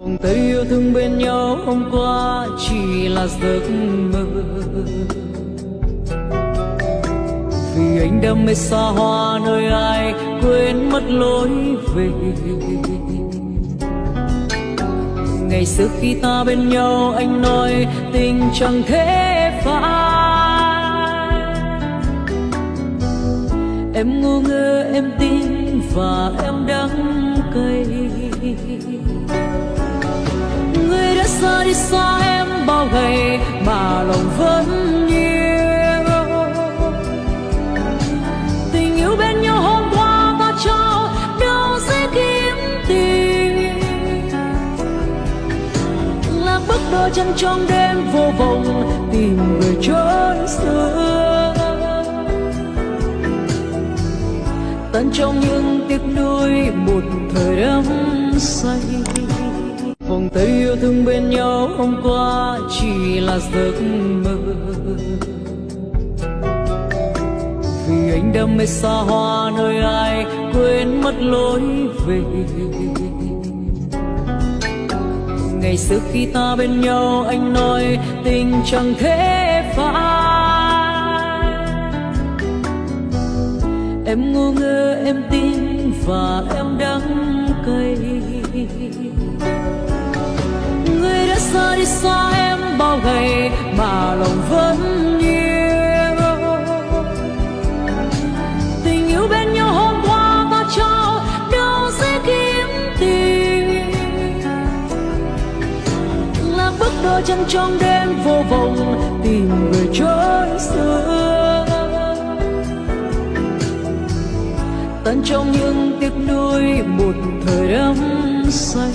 Vòng tay yêu thương bên nhau hôm qua chỉ là giấc mơ. Vì anh đam mê xa hoa nơi ai quên mất lối về. Ngày xưa khi ta bên nhau anh nói tình chẳng thể phai. Em ngu ngơ, em tin và em đắng xa đi xa em bao ngày mà lòng vẫn yêu Tình yêu bên nhau hôm qua ta trao, đâu sẽ kiếm tìm Là bước đôi chân trong đêm vô vọng, tìm người chốn xưa tận trong những tiếc nuối một thời đắm say thương bên nhau hôm qua chỉ là giấc mơ. Vì anh đam mê xa hoa nơi ai quên mất lối về. Ngày xưa khi ta bên nhau anh nói tình chẳng thể phai. Em ngu ngơ, em tin và em đắng xa đi xa em bao ngày mà lòng vẫn yêu tình yêu bên nhau hôm qua ta trao đâu sẽ kiếm tìm là bước đôi chân trong đêm vô vọng tìm người chốn xưa. Tận trong những tiếc nuối một thời đắm say.